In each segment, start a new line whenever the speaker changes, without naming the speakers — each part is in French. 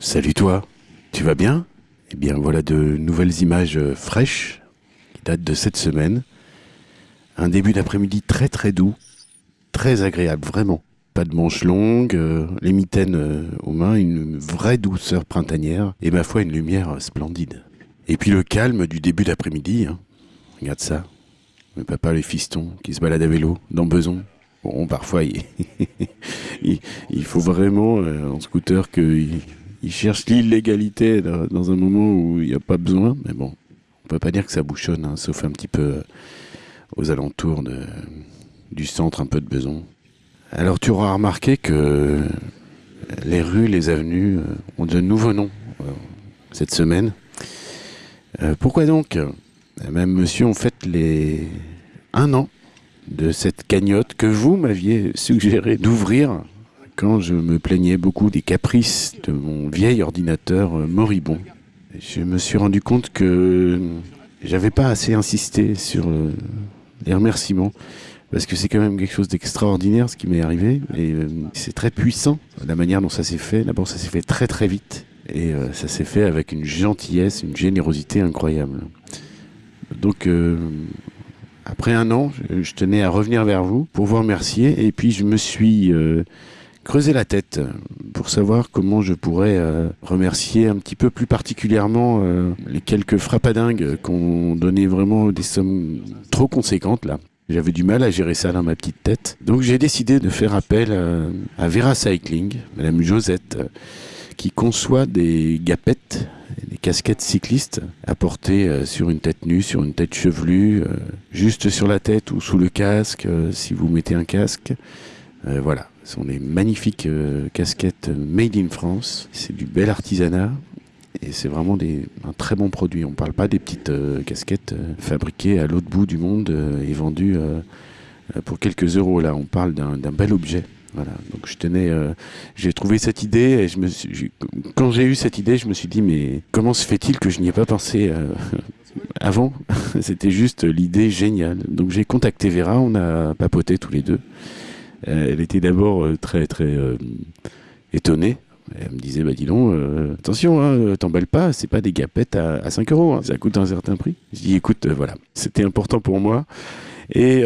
Salut toi, tu vas bien? Eh bien voilà de nouvelles images euh, fraîches qui datent de cette semaine. Un début d'après-midi très très doux, très agréable vraiment. Pas de manches longues, euh, les mitaines euh, aux mains, une vraie douceur printanière et ma foi une lumière splendide. Et puis le calme du début d'après-midi, hein. regarde ça. Le papa, les fistons qui se baladent à vélo dans Beson. Bon, parfois il, faut vraiment en scooter qu'il il cherche l'illégalité dans, un moment où il n'y a pas besoin, mais bon, on peut pas dire que ça bouchonne, hein, sauf un petit peu euh, aux alentours du centre un peu de Beson. Alors tu auras remarqué que les rues, les avenues euh, ont de nouveaux noms euh, cette semaine. Pourquoi donc Même monsieur, on fête les un an de cette cagnotte que vous m'aviez suggéré d'ouvrir quand je me plaignais beaucoup des caprices de mon vieil ordinateur euh, moribond. Je me suis rendu compte que j'avais pas assez insisté sur le- les remerciements parce que c'est quand même quelque chose d'extraordinaire ce qui m'est arrivé et euh, c'est très puissant la manière dont ça s'est fait. D'abord, ça s'est fait très très vite et euh, ça s'est fait avec une gentillesse, une générosité incroyable. Donc euh, après un an, je tenais à revenir vers vous pour vous remercier et puis je me suis euh, creusé la tête pour savoir comment je pourrais euh, remercier un petit peu plus particulièrement euh, les quelques frappadingues qui ont donné vraiment des sommes trop conséquentes là. J'avais du mal à gérer ça dans ma petite tête. Donc j'ai décidé de faire appel euh, à Vera Cycling, Madame Josette, euh, qui conçoit des gapettes, des casquettes cyclistes à porter euh, sur une tête nue, sur une tête chevelue, euh, juste sur la tête ou sous le casque, euh, si vous mettez un casque. Euh, voilà, ce sont des magnifiques euh, casquettes made in France. C'est du bel artisanat. Et c'est vraiment un très bon produit. On ne parle pas des petites euh, casquettes euh, fabriquées à l'autre bout du monde et vendues pour quelques euros. Là, on parle d'un bel objet. Voilà. Donc je tenais, j'ai trouvé cette idée et quand j'ai eu cette idée, je me suis dit mais comment se fait-il que je n'y ai pas pensé avant? C'était juste l'idée géniale. Donc j'ai contacté Vera, on a papoté tous les deux. Euh, elle était d'abord euh, très très euh, étonnée. Elle me disait, bah dis donc, attention, hein, t'emballes pas, c'est pas des gapettes à, à 5 euros, hein, ça coûte un certain prix. Je dis, écoute, voilà, c'était important pour moi. Et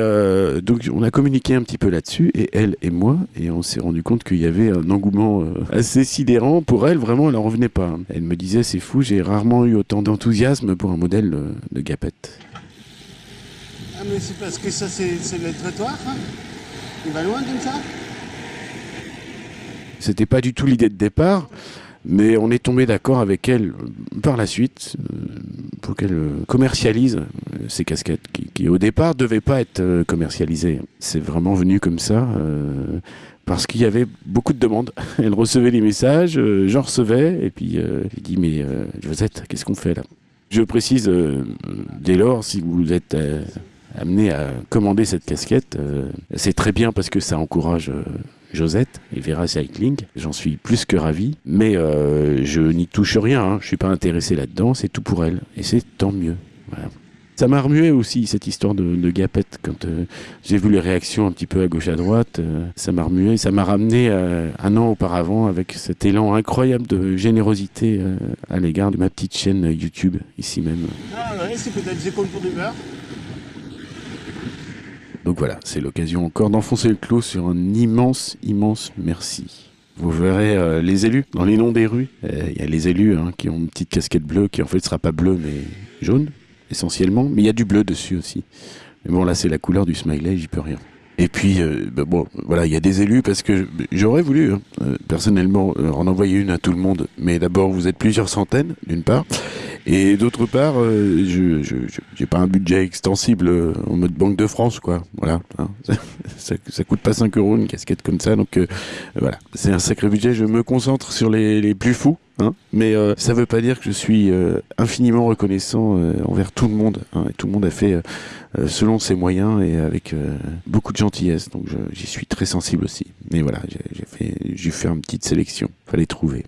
donc on a communiqué un petit peu là-dessus, et elle et moi, et on s'est rendu compte qu'il y avait un engouement assez sidérant. Pour elle, vraiment, elle en revenait pas. Elle me disait, c'est fou, j'ai rarement eu autant d'enthousiasme pour un modèle de gapette.
Ah mais c'est parce que ça c'est c'est le trottoir hein Il va loin comme ça
C'était pas du tout l'idée de départ, mais on est tombé d'accord avec elle euh, par la suite euh, pour qu'elle euh, commercialise ces casquettes qui, au départ devaient pas être commercialisées. C'est vraiment venu comme ça parce qu'il y avait beaucoup de demandes. Elle recevait les messages, j'en recevais et puis j'ai dit mais Josette, qu'est-ce qu'on fait là? Je précise dès lors si vous êtes amené à commander cette casquette, euh, c'est très bien parce que ça encourage euh, Josette et Vera Cycling. J'en suis plus que ravi, mais euh, je n'y touche rien. Hein. Je suis pas intéressé là-dedans. C'est tout pour elle, et c'est tant mieux. Ça m'a remué aussi cette histoire de, de gapette quand j'ai vu les réactions un petit peu à gauche à droite. ça m'a remué, ça m'a ramené un an auparavant avec cet élan incroyable de générosité à l'égard de ma petite chaîne YouTube ici même.
Ah ouais, c'est peut-être des du beurre.
Donc voilà, c'est l'occasion encore d'enfoncer le clou sur un immense, immense merci. Vous verrez euh, les élus dans les noms des rues. Euh, Il y a les élus hein, qui ont une petite casquette bleue qui en fait sera pas bleue mais jaune essentiellement, mais il y a du bleu dessus aussi. Mais bon là c'est la couleur du smiley, j'y peux rien. Et puis euh, bah, bon voilà, il y a des élus parce que j'aurais voulu hein, euh, personnellement euh, en envoyer une à tout le monde, mais d'abord vous êtes plusieurs centaines d'une part. Et d'autre part, euh, je je- je- j'ai pas un budget extensible euh, en mode Banque de France, quoi. Voilà. hein. ça, ça coûte pas 5 euros une casquette comme ça, donc euh, voilà. C'est un sacré budget. Je me concentre sur les, les plus fous, hein. Mais euh, ça veut pas dire que je suis euh, infiniment reconnaissant euh, envers tout le monde. hein. Et tout le monde a fait selon ses moyens et avec beaucoup de gentillesse. Donc j'y suis très sensible aussi. Mais voilà, j'ai fait, j'ai fait une petite sélection. Fallait trouver.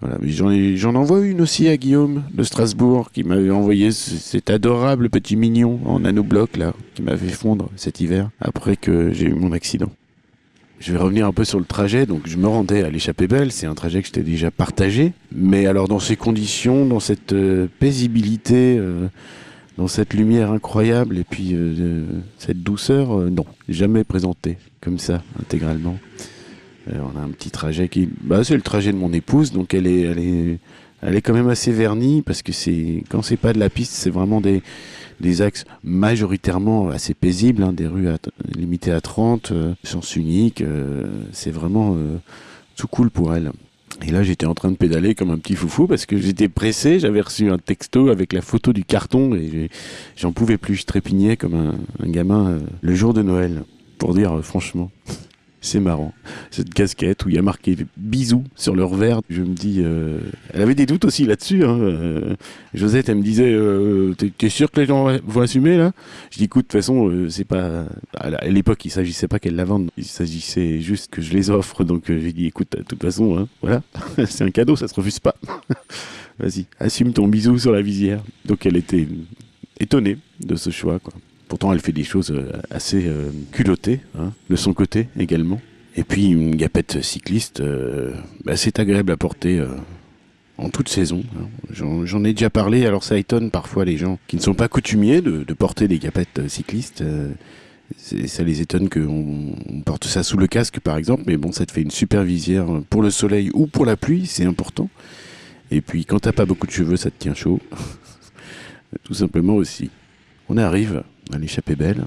Voilà, j'en envoie une aussi à Guillaume de Strasbourg qui m'avait envoyé ce- cet adorable petit mignon en nanobloc là, qui m'avait fondre cet hiver après que j'ai eu mon accident. Je vais revenir un peu sur le trajet. Donc, je me rendais à l'échappée belle. C'est un trajet que j'étais déjà partagé. Mais alors, dans ces conditions, dans cette euh, paisibilité, euh, dans cette lumière incroyable et puis euh, cette douceur, non, jamais présenté comme ça, intégralement. On a un petit trajet qui. Bah, c'est le trajet de mon épouse. Donc, elle est, elle est, elle est quand même assez vernie parce que c'est quand c'est pas de la piste, c'est vraiment des des axes majoritairement assez paisibles, hein, des rues limitées à 30, euh, sens unique, euh, c'est vraiment euh, tout cool pour elle. Et là, j'étais en train de pédaler comme un petit foufou parce que j'étais pressé, j'avais reçu un texto avec la photo du carton et j'en pouvais plus, je trépignais comme un, un gamin euh, le jour de Noël, pour dire euh, franchement. C'est marrant. Cette casquette où il y a marqué bisous sur leur verre. Je me dis, euh, elle avait des doutes aussi là-dessus. Hein. euh, Josette, elle me disait, euh, t'es sûr que les gens vont assumer là? Je dis, écoute, de toute façon, c'est pas. À l'époque, il s'agissait pas qu'elle la vende, il s'agissait juste que je les offre. Donc j'ai dit, écoute, de toute façon, hein, voilà, c'est un cadeau, ça se refuse pas. Vas-y, assume ton bisou sur la visière. Donc elle était étonnée de ce choix, quoi. Pourtant, elle fait des choses euh, assez euh, culottées, hein, de son côté également. Et puis, une gapette cycliste, euh, bah, c'est agréable à porter en toute saison. hein. J'en ai déjà parlé, alors ça étonne parfois les gens qui ne sont pas coutumiers de, porter des gapettes cyclistes. ça les étonne qu'on on porte ça sous le casque, par exemple, mais bon, ça te fait une super visière pour le soleil ou pour la pluie, c'est important. Et puis, quand t'as pas beaucoup de cheveux, ça te tient chaud. Tout simplement aussi. On arrive à l'échappée belle.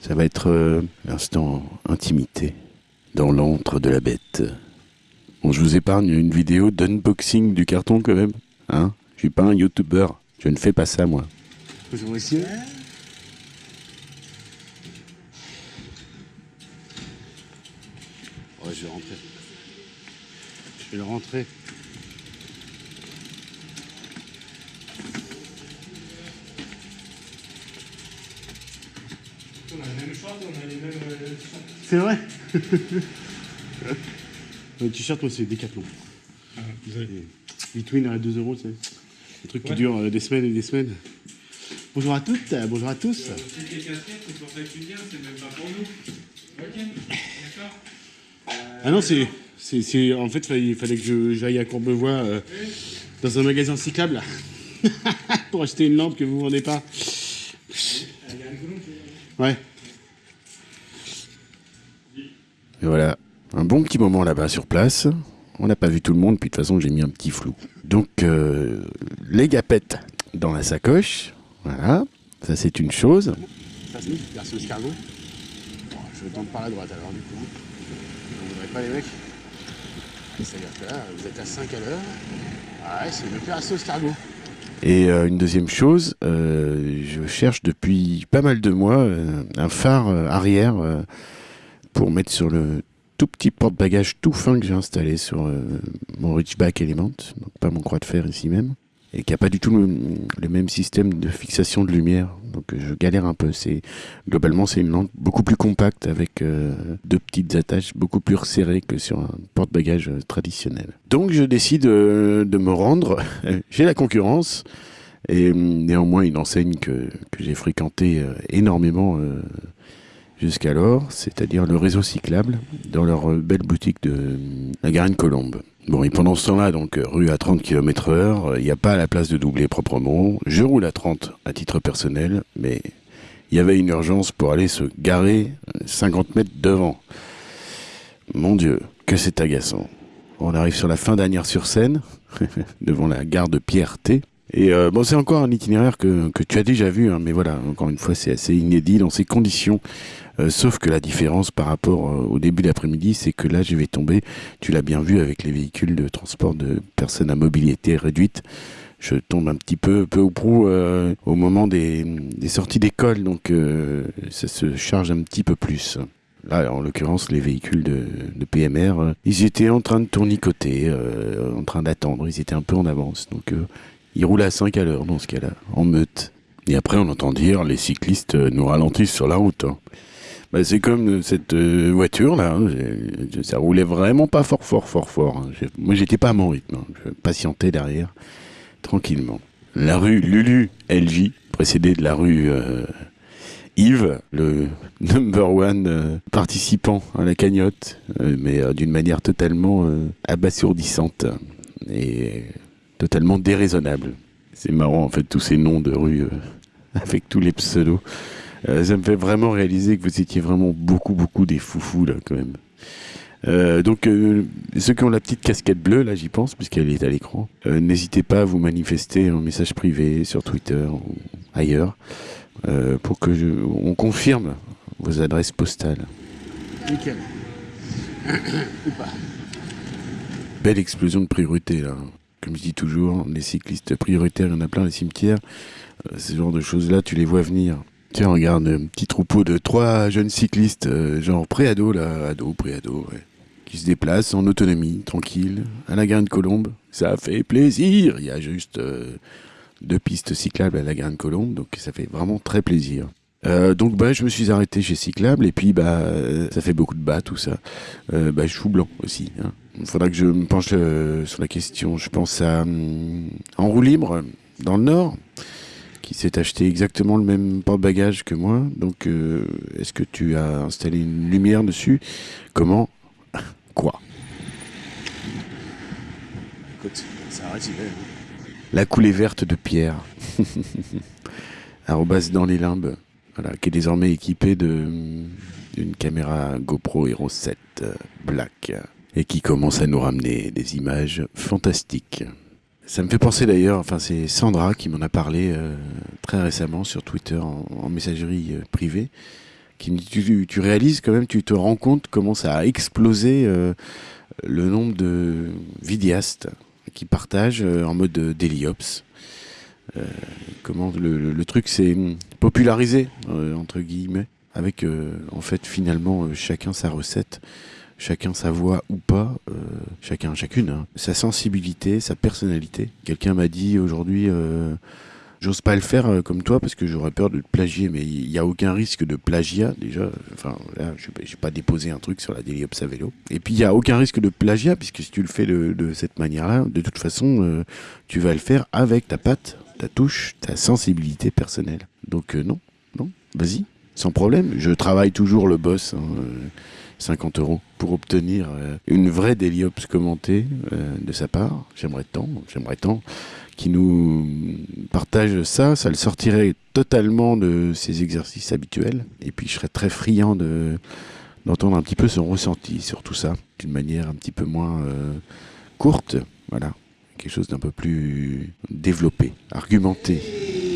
Ça va être euh, l'instant intimité dans l'antre de la bête. Bon, je vous épargne une vidéo d'unboxing du carton quand même. Hein je suis pas un youtubeur. Je ne fais pas ça moi.
Bonjour messieurs. Ouais, je vais rentrer. Je vais rentrer.
On a la même chose, on a les mêmes euh, sons.
C'est vrai Le t-shirt, moi, c'est Decathlon.
Ah,
Et Between à 2 euros, tu sais. Des trucs qui
Ouais.
durent euh, des semaines et des semaines. Bonjour à toutes, euh, bonjour à tous.
Euh, les casquettes, c'est pour ça que tu viens, c'est même pas pour nous. Ok, d'accord
Ah non, c'est. en fait, il fallait que j'aille à Courbevoie euh, dans un magasin cyclable pour acheter une lampe que vous vendez pas. Ouais.
Et voilà, un bon petit moment là-bas sur place. On n'a pas vu tout le monde, puis de toute façon j'ai mis un petit flou. Donc euh, les gapettes dans la sacoche, voilà, ça c'est une chose.
Ça perso escargot. Bon, je vais tendre par la droite alors du coup. Vous voudrez pas les mecs? C'est-à-dire que là, vous êtes à 5 à l'heure. Ouais, c'est le perso escargot.
Et euh, une deuxième chose, euh, je cherche depuis pas mal de mois euh, un phare arrière pour mettre sur le tout petit porte-bagages tout fin que j'ai installé sur mon Reachback Element, donc pas mon croix de fer ici même, et qui a pas du tout le, même système de fixation de lumière. Donc euh, je galère un peu. Globalement c'est une lampe beaucoup plus compacte avec euh, deux petites attaches beaucoup plus resserrées que sur un porte-bagages euh, traditionnel. Donc je décide euh, de me rendre chez la concurrence. Et néanmoins, une enseigne que, que j'ai fréquentée énormément jusqu'alors, c'est-à-dire le réseau cyclable, dans leur belle boutique de la Garenne-Colombe. Bon, et pendant ce temps-là, donc, euh, rue à 30 km heure, il n'y a pas la place de doubler proprement. Je roule à 30 à titre personnel, mais il y avait une urgence pour aller se garer euh, 50 mètres devant. Mon Dieu, que c'est agaçant. On arrive sur la fin d'Anières-sur-Seine, devant la gare de Pierre-T. Et euh, bon, c'est encore un itinéraire que, que tu as déjà vu, hein, mais voilà, encore une fois, c'est assez inédit dans ces conditions. Euh, sauf que la différence par rapport euh, au début d'après-midi, c'est que là, je vais tomber, tu l'as bien vu avec les véhicules de transport de personnes à mobilité réduite, je tombe un petit peu, peu ou prou, euh, au moment des, sorties d'école, donc ça se charge un petit peu plus. Là, en l'occurrence, les véhicules de, PMR, ils étaient en train de tournicoter, en train d'attendre, ils étaient un peu en avance, donc ils roulaient à 5 à l'heure dans ce cas-là, en meute. Et après, on entend dire, les cyclistes nous ralentissent sur la route. hein. Bah, c'est comme euh, cette euh, voiture là, hein, j'ai- ça roulait vraiment pas fort fort fort fort. hein. Moi j'étais pas à mon rythme, hein. je patientais derrière tranquillement. La rue Lulu LJ, précédée de la rue euh, Yves, le number one participant à la cagnotte, mais d'une manière totalement euh, abasourdissante et totalement déraisonnable. C'est marrant en fait tous ces noms de rue euh, avec tous les pseudos. Euh, ça me fait vraiment réaliser que vous étiez vraiment beaucoup beaucoup des foufous là quand même. Euh, donc euh, ceux qui ont la petite casquette bleue là j'y pense puisqu'elle est à l'écran euh, n'hésitez pas à vous manifester en message privé sur Twitter ou ailleurs pour que je, on confirme vos adresses postales.
Nickel. Ou pas.
Belle explosion de priorité là. Comme je dis toujours, les cyclistes prioritaires, il y en a plein les cimetières. Ce genre de choses-là, tu les vois venir. Tiens, regarde, un petit troupeau de trois jeunes cyclistes, euh, genre pré-ado là, ado, pré-ado, ouais, qui se déplacent en autonomie, tranquille, à la Garenne Colombe. Ça fait plaisir. Il y a juste euh, deux pistes cyclables à la Garenne Colombe, donc ça fait vraiment très plaisir. Euh, donc bah je me suis arrêté chez Cyclable et puis bah ça fait beaucoup de bas tout ça. Bah chou blanc aussi. Hein. Il faudra que je me penche sur la question. Je pense à hum, en roue libre dans le Nord qui s'est acheté exactement le même porte-bagages que moi. Donc euh, est-ce que tu as installé une lumière dessus? Comment? Quoi?
Écoute, ça est.
La coulée verte de Pierre. Arrobas dans les limbes. Voilà, qui est désormais équipé de d'une caméra GoPro Hero 7 euh, Black et qui commence à nous ramener des images fantastiques. Ça me fait penser d'ailleurs, enfin c'est Sandra qui m'en a parlé euh, très récemment sur Twitter en, messagerie euh, privée, tu, réalises quand même, tu te rends compte comment ça a explosé euh, le nombre de vidéastes qui partagent en mode daily ops. Euh, comment le, le- truc s'est popularisé entre guillemets avec en fait finalement chacun sa recette chacun sa voix ou pas euh, chacun chacune hein, sa sensibilité sa personnalité quelqu'un m'a dit aujourd'hui euh, J'ose pas le faire euh, comme toi parce que j'aurais peur de te plagier, mais il n'y a aucun risque de plagiat déjà. Enfin, là, je n'ai pas déposé un truc sur la Daily Ops à vélo. Et puis il n'y a aucun risque de plagiat puisque si tu le fais de, de cette manière-là, de toute façon, euh, tu vas le faire avec ta patte, ta touche, ta sensibilité personnelle. Donc euh, non, non, vas-y, sans problème. Je travaille toujours le boss. hein, euh, 50 euros pour obtenir euh, une vraie Daily Ops commentée euh, de sa part. J'aimerais tant, j'aimerais tant qui nous partage ça, ça le sortirait totalement de ses exercices habituels. Et puis je serais très friand de d'entendre un petit peu son ressenti sur tout ça, d'une manière un petit peu moins euh, courte, voilà, quelque chose d'un peu plus développé, argumenté.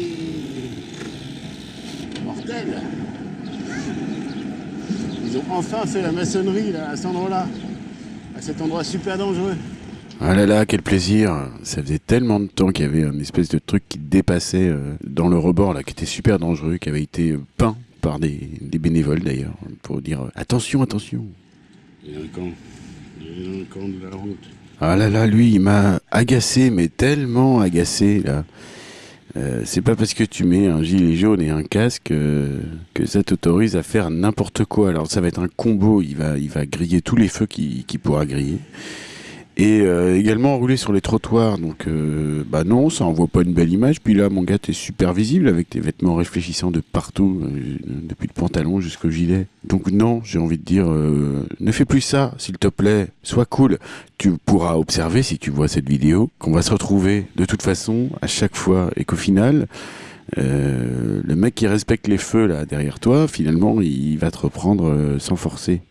Ils ont enfin fait la maçonnerie là, à cet endroit-là. À cet endroit super dangereux.
Ah là là, quel plaisir Ça faisait tellement de temps qu'il y avait une espèce de truc qui dépassait euh, dans le rebord, là, qui était super dangereux, qui avait été peint par des, des bénévoles d'ailleurs, pour dire euh, attention, attention.
Délinquant. Délinquant de la route.
Ah là là, lui, il m'a agacé, mais tellement agacé, là. Euh, c'est pas parce que tu mets un gilet jaune et un casque euh, que ça t'autorise à faire n'importe quoi. Alors ça va être un combo, il va, il va griller tous les feux qu'il pourra griller. Et euh, également rouler sur les trottoirs. Donc, euh, bah non, ça envoie pas une belle image. Puis là, mon gars, t'es super visible avec tes vêtements réfléchissants de partout, euh, depuis le pantalon jusqu'au gilet. Donc non, j'ai envie de dire, euh, ne fais plus ça, s'il te plaît. Sois cool. Tu pourras observer si tu vois cette vidéo qu'on va se retrouver de toute façon à chaque fois et qu'au final. euh, le mec qui respecte les feux là derrière toi, finalement, il va te reprendre euh, sans forcer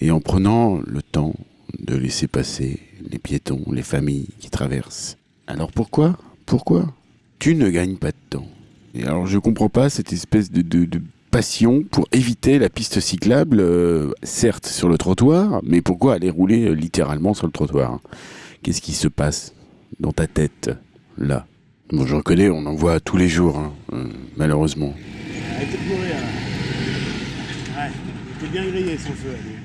et en prenant le temps de laisser passer les piétons, les familles qui traversent. Alors pourquoi? Pourquoi? Tu ne gagnes pas de temps. Et alors je comprends pas cette espèce de, passion pour éviter la piste cyclable, euh, certes sur le trottoir, mais pourquoi aller rouler euh, littéralement sur le trottoir? Qu'est-ce qui se passe dans ta tête là? Bon, je reconnais, on en voit tous les jours, hein, euh, malheureusement.
De mourir là.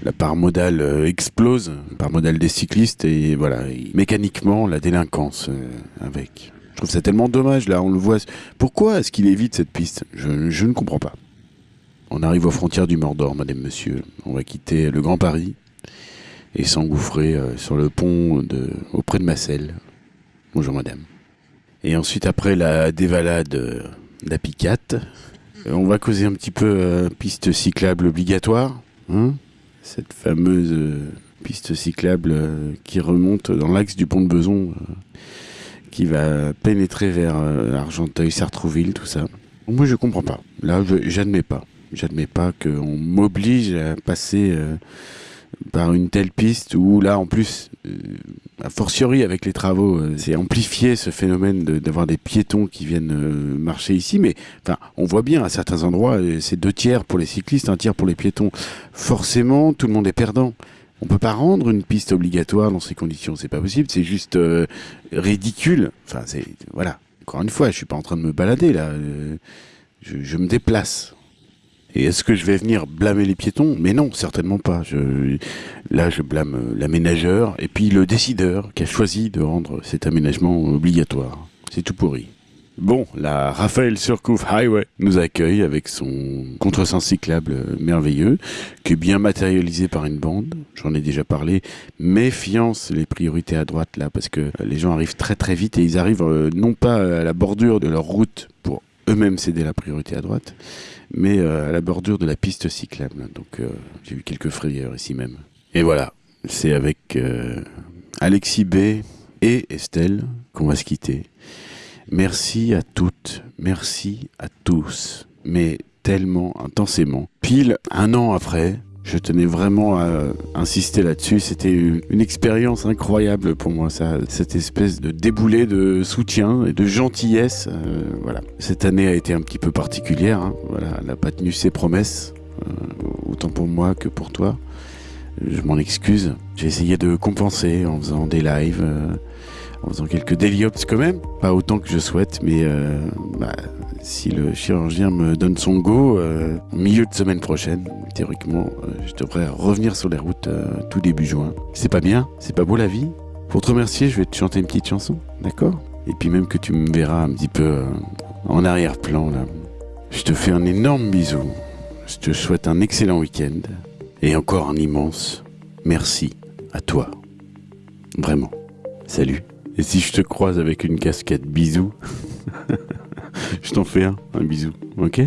La part modale euh, explose, la part modale des cyclistes, et voilà, mécaniquement, la délinquance euh, avec. Je trouve ça tellement dommage, là, on le voit. Pourquoi est-ce qu'il évite cette piste? Je, ne comprends pas. On arrive aux frontières du Mordor, madame, monsieur. On va quitter le Grand Paris et s'engouffrer euh, sur le pont auprès de Massel. Bonjour, madame. Et ensuite, après la dévalade d'Apicate, On va causer un petit peu euh, piste cyclable obligatoire. hein Cette fameuse euh, piste cyclable euh, qui remonte dans l'axe du pont de Beson, euh, qui va pénétrer vers euh, Argenteuil, Sartrouville, tout ça. Moi, je comprends pas. Là, j'admets pas. J'admets pas qu'on m'oblige à passer euh, par une telle piste où là, en plus, euh, a fortiori avec les travaux, euh, c'est amplifié ce phénomène d'avoir des piétons qui viennent euh, marcher ici. Mais enfin, on voit bien à certains endroits, euh, c'est deux tiers pour les cyclistes, un tiers pour les piétons. Forcément, tout le monde est perdant. On peut pas rendre une piste obligatoire dans ces conditions, c'est pas possible. C'est juste ridicule. Enfin, c'est voilà. Encore une fois, je suis pas en train de me balader là. je me déplace. Et est-ce que je vais venir blâmer les piétons? Mais non, certainement pas. Là, je blâme l'aménageur et puis le décideur qui a choisi de rendre cet aménagement obligatoire. C'est tout pourri. Bon, la Raphaël Surcouf Highway nous accueille avec son contresens cyclable merveilleux, qui est bien matérialisé par une bande. J'en ai déjà parlé. Méfiance les priorités à droite là, parce que les gens arrivent très très vite et ils arrivent euh, non pas à la bordure de leur route pour eux-mêmes céder la priorité à droite, mais euh, à la bordure de la piste cyclable. Donc euh, j'ai eu quelques frayeurs ici même. Et voilà, c'est avec euh, Alexis B et Estelle qu'on va se quitter. Merci à toutes, merci à tous, mais tellement intensément. Pile un an après, je tenais vraiment à insister là-dessus. C'était une, expérience incroyable pour moi, ça, cette espèce de déboulé de soutien et de gentillesse. euh, voilà. Cette année a été un petit peu particulière. hein. Voilà, elle n'a pas tenu ses promesses, euh, autant pour moi que pour toi. Je m'en excuse. J'ai essayé de compenser en faisant des lives. euh, en faisant quelques déliops quand même, pas autant que je souhaite, mais euh, bah, si le chirurgien me donne son go, euh, milieu de semaine prochaine, théoriquement, euh, je devrais revenir sur les routes euh, tout début juin. C'est pas bien C'est pas beau la vie Pour te remercier, je vais te chanter une petite chanson, d'accord? Et puis même que tu me verras un petit peu en arrière-plan là. Je te fais un énorme bisou. Je te souhaite un excellent week-end. Et encore un immense merci à toi. Vraiment. Salut. Et si je te croise avec une casquette bisous, je t'en fais un, un bisou, ok?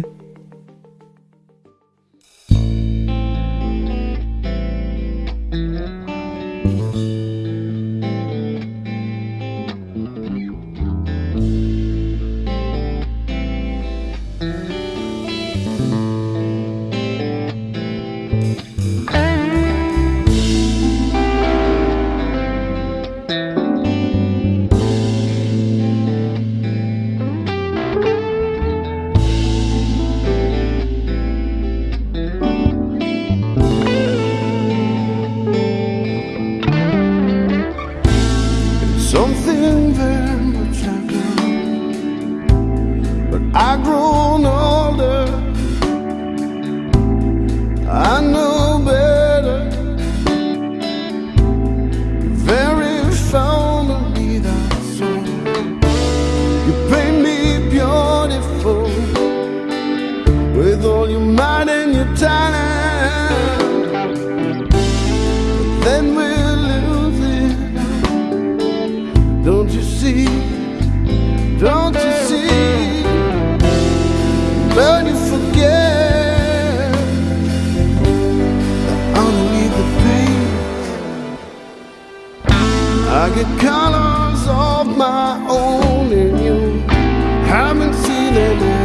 de.